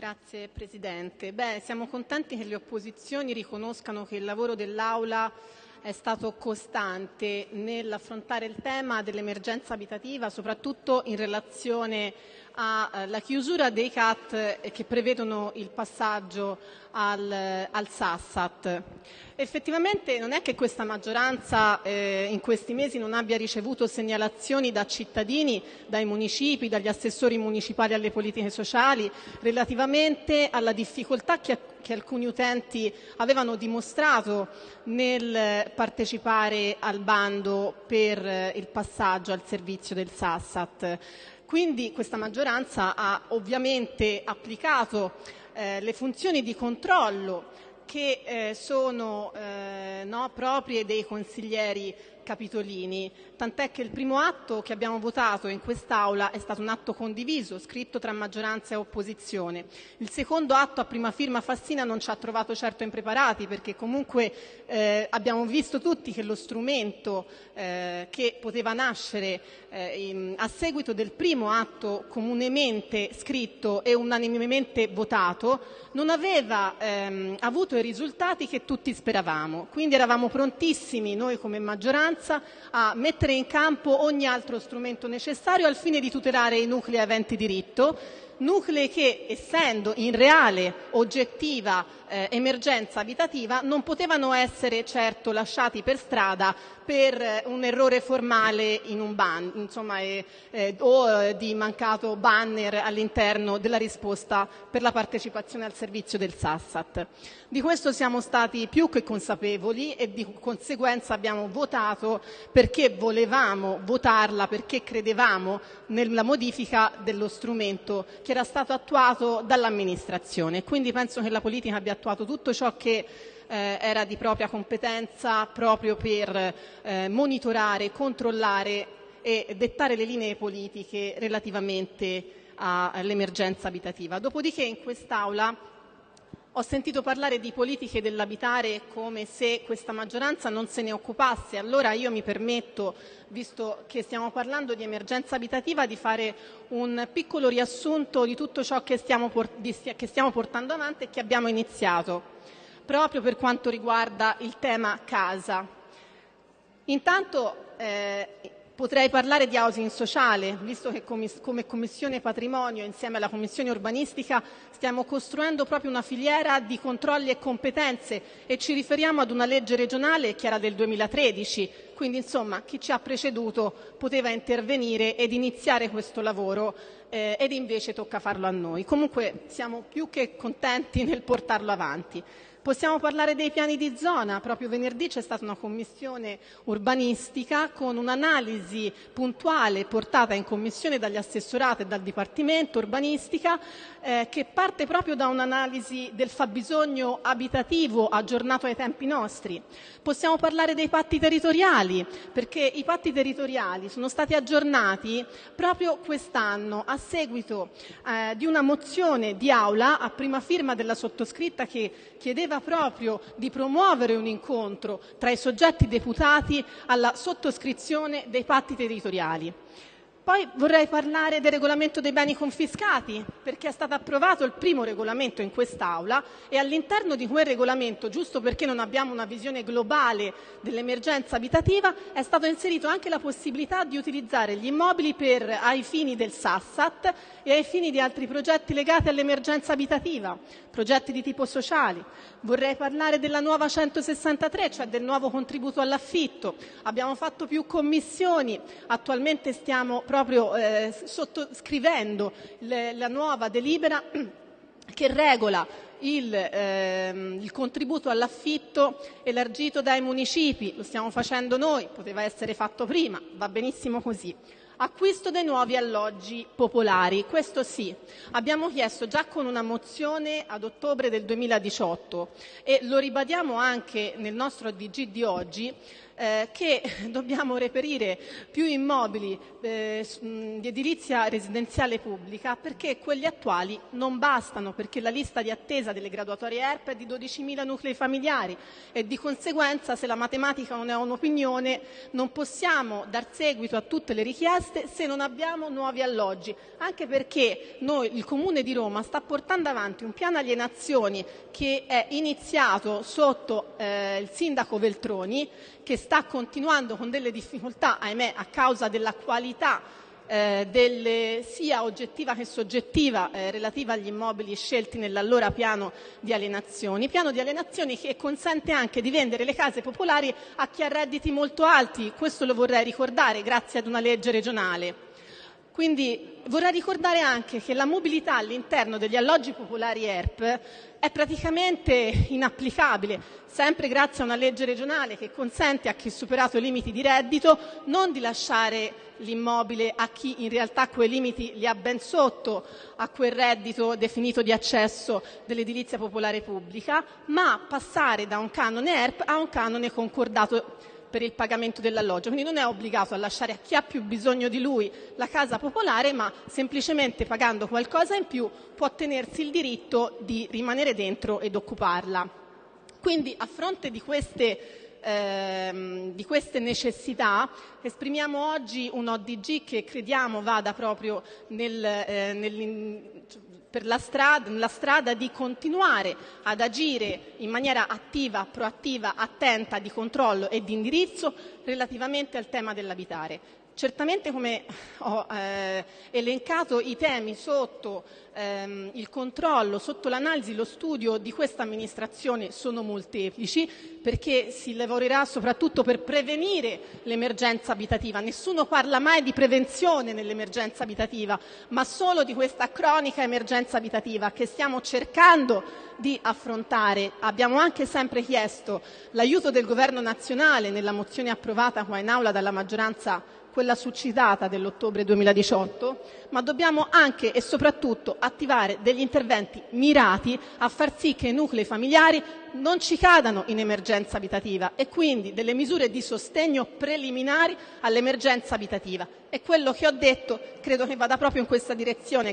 Grazie Presidente. Beh, siamo contenti che le opposizioni riconoscano che il lavoro dell'Aula è stato costante nell'affrontare il tema dell'emergenza abitativa, soprattutto in relazione alla eh, chiusura dei CAT eh, che prevedono il passaggio al, al Sassat. Effettivamente non è che questa maggioranza eh, in questi mesi non abbia ricevuto segnalazioni da cittadini, dai municipi, dagli assessori municipali alle politiche sociali relativamente alla difficoltà che, che alcuni utenti avevano dimostrato nel partecipare al bando per eh, il passaggio al servizio del Sassat. Quindi questa maggioranza ha ovviamente applicato eh, le funzioni di controllo che eh, sono eh, no, proprie dei consiglieri capitolini, tant'è che il primo atto che abbiamo votato in quest'Aula è stato un atto condiviso, scritto tra maggioranza e opposizione. Il secondo atto a prima firma Fassina non ci ha trovato certo impreparati perché comunque eh, abbiamo visto tutti che lo strumento eh, che poteva nascere eh, in, a seguito del primo atto comunemente scritto e unanimemente votato non aveva ehm, avuto i risultati che tutti speravamo. Quindi eravamo prontissimi noi come maggioranza a mettere in campo ogni altro strumento necessario al fine di tutelare i nuclei aventi diritto nuclei che, essendo in reale oggettiva eh, emergenza abitativa, non potevano essere certo lasciati per strada per eh, un errore formale in un ban, insomma, eh, o eh, di mancato banner all'interno della risposta per la partecipazione al servizio del Sassat. Di questo siamo stati più che consapevoli e di conseguenza abbiamo votato perché volevamo votarla, perché credevamo nella modifica dello strumento che era stato attuato dall'amministrazione. Quindi penso che la politica abbia attuato tutto ciò che eh, era di propria competenza proprio per eh, monitorare, controllare e dettare le linee politiche relativamente all'emergenza abitativa. Dopodiché in quest'Aula ho sentito parlare di politiche dell'abitare come se questa maggioranza non se ne occupasse. Allora io mi permetto, visto che stiamo parlando di emergenza abitativa, di fare un piccolo riassunto di tutto ciò che stiamo, che stiamo portando avanti e che abbiamo iniziato, proprio per quanto riguarda il tema casa. Intanto eh, Potrei parlare di housing sociale, visto che come Commissione Patrimonio, insieme alla Commissione Urbanistica, stiamo costruendo proprio una filiera di controlli e competenze e ci riferiamo ad una legge regionale che era del 2013, quindi insomma chi ci ha preceduto poteva intervenire ed iniziare questo lavoro eh, ed invece tocca farlo a noi. Comunque siamo più che contenti nel portarlo avanti. Possiamo parlare dei piani di zona, proprio venerdì c'è stata una commissione urbanistica con un'analisi puntuale portata in commissione dagli assessorati e dal Dipartimento urbanistica eh, che parte proprio da un'analisi del fabbisogno abitativo aggiornato ai tempi nostri. Possiamo parlare dei patti territoriali, perché i patti territoriali sono stati aggiornati proprio quest'anno a seguito eh, di una mozione di aula a prima firma della sottoscritta che chiedeva proprio di promuovere un incontro tra i soggetti deputati alla sottoscrizione dei patti territoriali. Poi vorrei parlare del regolamento dei beni confiscati, perché è stato approvato il primo regolamento in quest'Aula e all'interno di quel regolamento, giusto perché non abbiamo una visione globale dell'emergenza abitativa, è stata inserita anche la possibilità di utilizzare gli immobili per, ai fini del Sassat e ai fini di altri progetti legati all'emergenza abitativa, progetti di tipo sociali. Vorrei parlare della nuova 163, cioè del nuovo contributo all'affitto. Abbiamo fatto più commissioni, attualmente stiamo proprio eh, sottoscrivendo le, la nuova delibera che regola il, ehm, il, contributo all'affitto elargito dai municipi, lo stiamo facendo noi, poteva essere fatto prima, va benissimo così. Acquisto dei nuovi alloggi popolari, questo sì. Abbiamo chiesto già con una mozione ad ottobre del 2018 e lo ribadiamo anche nel nostro DG di oggi che dobbiamo reperire più immobili eh, di edilizia residenziale pubblica perché quelli attuali non bastano, perché la lista di attesa delle graduatorie ERP è di 12.000 nuclei familiari e di conseguenza se la matematica non è un'opinione non possiamo dar seguito a tutte le richieste se non abbiamo nuovi alloggi, anche perché noi, il Comune di Roma sta portando avanti un piano alienazioni che è iniziato sotto eh, il sindaco Veltroni, che sta continuando con delle difficoltà, ahimè, a causa della qualità eh, delle, sia oggettiva che soggettiva eh, relativa agli immobili scelti nell'allora piano di alienazioni, piano di alienazioni che consente anche di vendere le case popolari a chi ha redditi molto alti, questo lo vorrei ricordare grazie ad una legge regionale. Quindi vorrei ricordare anche che la mobilità all'interno degli alloggi popolari ERP è praticamente inapplicabile, sempre grazie a una legge regionale che consente a chi ha superato i limiti di reddito non di lasciare l'immobile a chi in realtà quei limiti li ha ben sotto a quel reddito definito di accesso dell'edilizia popolare pubblica, ma passare da un canone ERP a un canone concordato per il pagamento dell'alloggio, quindi non è obbligato a lasciare a chi ha più bisogno di lui la casa popolare, ma semplicemente pagando qualcosa in più può tenersi il diritto di rimanere dentro ed occuparla. Quindi a fronte di queste, ehm, di queste necessità esprimiamo oggi un ODG che crediamo vada proprio nel, eh, per la strada, la strada di continuare ad agire in maniera attiva, proattiva, attenta, di controllo e di indirizzo relativamente al tema dell'abitare. Certamente come ho eh, elencato i temi sotto ehm, il controllo, sotto l'analisi, lo studio di questa amministrazione sono molteplici perché si lavorerà soprattutto per prevenire l'emergenza abitativa. Nessuno parla mai di prevenzione nell'emergenza abitativa, ma solo di questa cronica emergenza abitativa che stiamo cercando di affrontare. Abbiamo anche sempre chiesto l'aiuto del Governo nazionale nella mozione approvata qua in aula dalla maggioranza quella succitata dell'ottobre 2018, ma dobbiamo anche e soprattutto attivare degli interventi mirati a far sì che i nuclei familiari non ci cadano in emergenza abitativa e quindi delle misure di sostegno preliminari all'emergenza abitativa. E quello che ho detto credo che vada proprio in questa direzione.